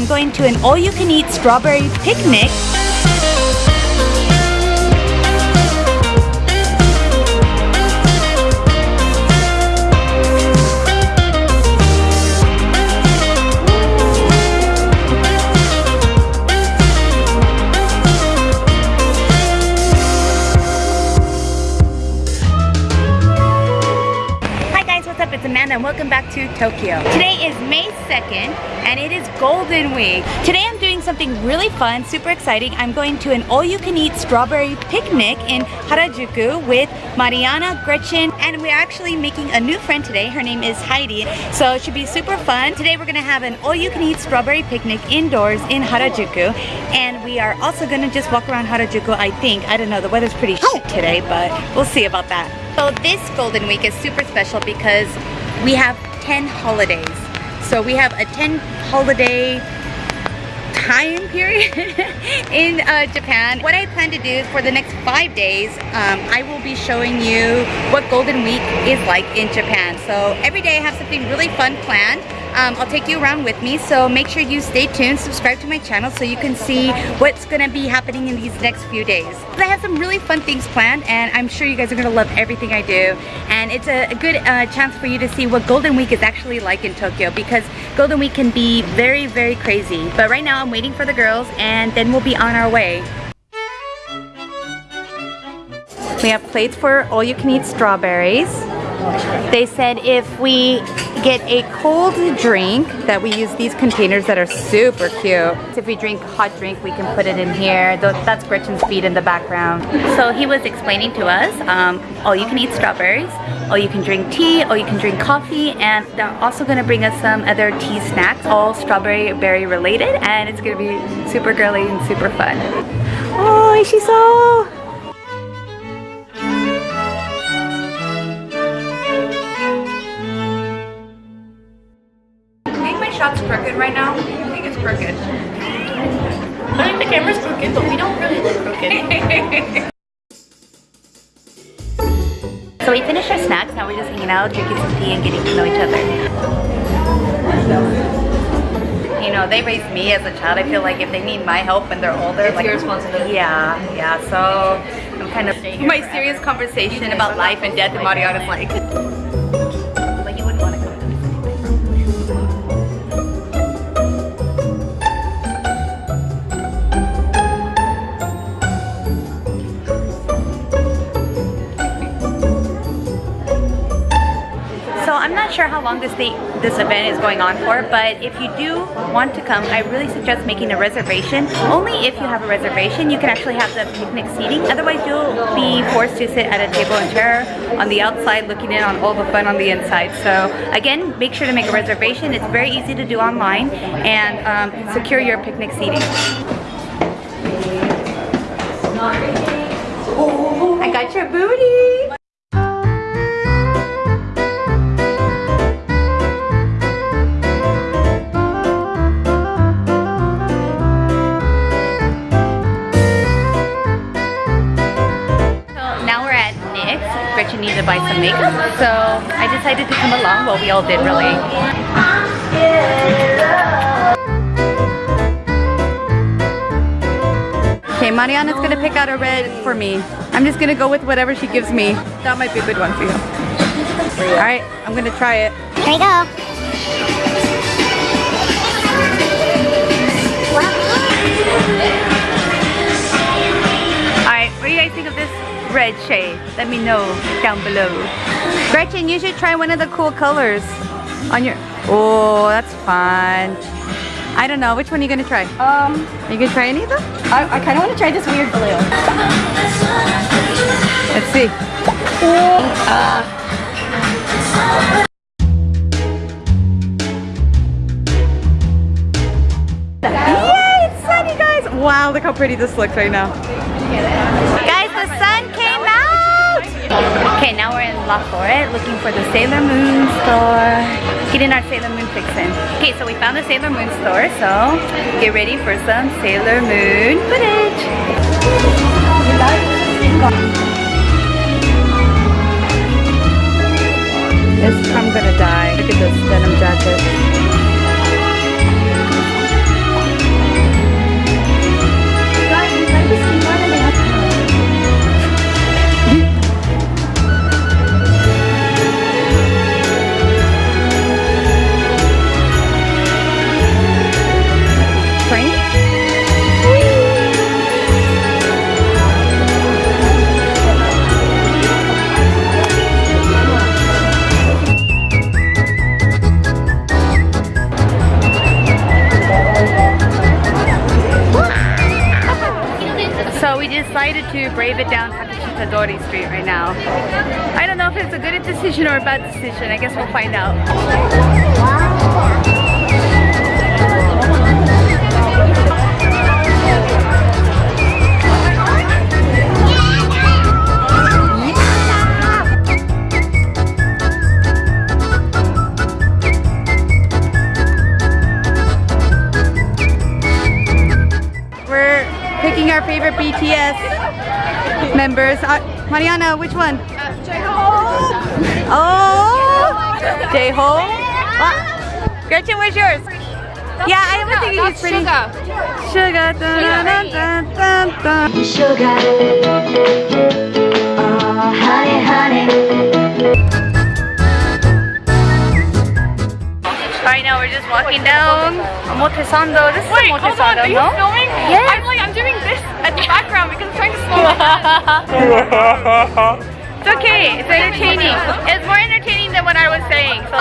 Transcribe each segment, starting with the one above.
I'm going to an all-you-can-eat strawberry picnic welcome back to Tokyo. Today is May 2nd and it is Golden Week. Today I'm doing something really fun, super exciting. I'm going to an all-you-can-eat strawberry picnic in Harajuku with Mariana, Gretchen, and we're actually making a new friend today. Her name is Heidi, so it should be super fun. Today we're gonna have an all-you-can-eat strawberry picnic indoors in Harajuku and we are also gonna just walk around Harajuku, I think. I don't know, the weather's pretty shit today, but we'll see about that. So this Golden Week is super special because we have 10 holidays. So we have a 10 holiday time period in uh, Japan. What I plan to do for the next five days, um, I will be showing you what Golden Week is like in Japan. So every day I have something really fun planned um, I'll take you around with me so make sure you stay tuned subscribe to my channel so you can see what's gonna be happening in these next few days. I have some really fun things planned and I'm sure you guys are gonna love everything I do. And it's a, a good uh, chance for you to see what Golden Week is actually like in Tokyo because Golden Week can be very very crazy. But right now I'm waiting for the girls and then we'll be on our way. We have plates for all you can eat strawberries they said if we get a cold drink that we use these containers that are super cute. If we drink hot drink, we can put it in here. That's Gretchen's feet in the background. So he was explaining to us, um, oh, you can eat strawberries, or you can drink tea, or you can drink coffee, and they're also gonna bring us some other tea snacks, all strawberry berry related, and it's gonna be super girly and super fun. Oh, she's so shot's crooked right now? I think it's crooked. I think the camera's crooked, but we don't really look crooked. so we finished our snacks, now we're just hanging out, drinking some tea and getting to know each other. You know, they raised me as a child. I feel like if they need my help when they're older, it's like your responsibility. Yeah, yeah. So I'm kind of my serious conversation about life and death, and Mariana's like. Not sure how long this this event is going on for, but if you do want to come, I really suggest making a reservation. Only if you have a reservation, you can actually have the picnic seating. Otherwise, you'll be forced to sit at a table and chair on the outside looking in on all the fun on the inside. So again, make sure to make a reservation. It's very easy to do online and um, secure your picnic seating. I got your booty! Needed to buy some makeup. So I decided to come along. Well, we all did really. Okay, Mariana's gonna pick out a red for me. I'm just gonna go with whatever she gives me. That might be a good one for you. All right, I'm gonna try it. Here we go. Red shade? Let me know down below. Gretchen, you should try one of the cool colors on your... Oh, that's fun. I don't know. Which one are you going to try? Um, are you going to try any of them? I, I kind of want to try this weird blue. Let's see. Uh, Yay, it's sunny guys! Wow, look how pretty this looks right now. Okay, now we're in La Florette looking for the Sailor Moon store. Getting our Sailor Moon fixin'. Okay, so we found the Sailor Moon store, so get ready for some Sailor Moon footage. I'm gonna die. Look at this denim jacket. So we decided to brave it down Takeshita Dori Street right now. I don't know if it's a good decision or a bad decision. I guess we'll find out. BTS members. Uh, Mariana, which one? Oh, J-Hope. What? Gretchen, where's yours? Yeah, I have a thinking he's pretty. Suga. Dun, dun, dun, dun, dun. Sugar, oh honey, honey. Right now we're just walking down Omotesando. This is Wait, hold on, are you no? filming? Yes. I'm like, I'm background because I'm trying to slow down. It's okay. It's entertaining. It's more entertaining than what I was saying. So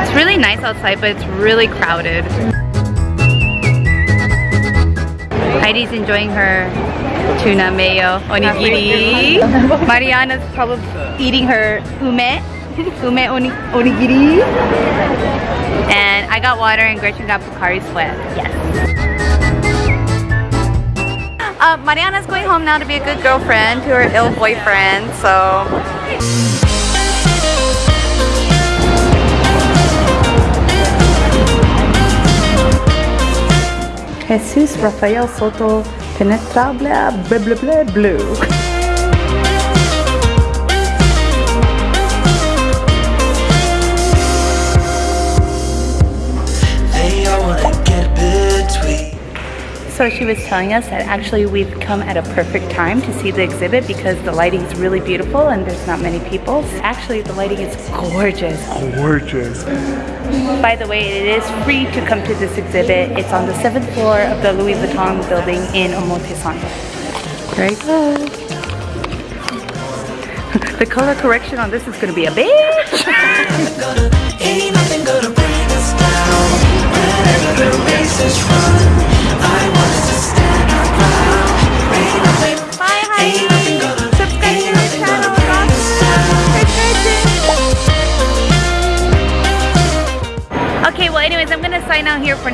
it's really nice outside, but it's really crowded. Heidi's enjoying her tuna mayo onigiri. Mariana's probably eating her ume, ume oni onigiri. And I got water and Gretchen got Pocari Sweat. Yes. Uh, Mariana's going home now to be a good girlfriend to her ill boyfriend, so. Jesus Rafael Soto Penetrable blah blah blah blue. So she was telling us that actually we've come at a perfect time to see the exhibit because the lighting is really beautiful and there's not many people. Actually, the lighting is gorgeous. Gorgeous. By the way, it is free to come to this exhibit. It's on the seventh floor of the Louis Vuitton building in Omotesando. Very good. the color correction on this is gonna be a bitch.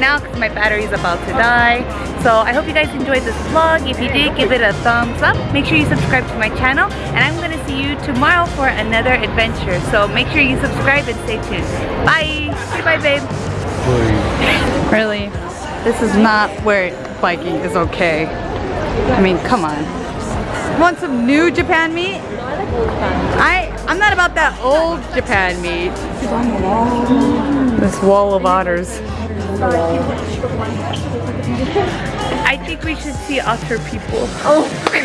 Now because my battery's about to die. So I hope you guys enjoyed this vlog. If you did, give it a thumbs up. Make sure you subscribe to my channel. And I'm gonna see you tomorrow for another adventure. So make sure you subscribe and stay tuned. Bye! Goodbye, babe. Really? This is not where biking is okay. I mean, come on. Want some new Japan meat? I I'm not about that old Japan meat. This wall of otters. I think we should see otter people. Oh,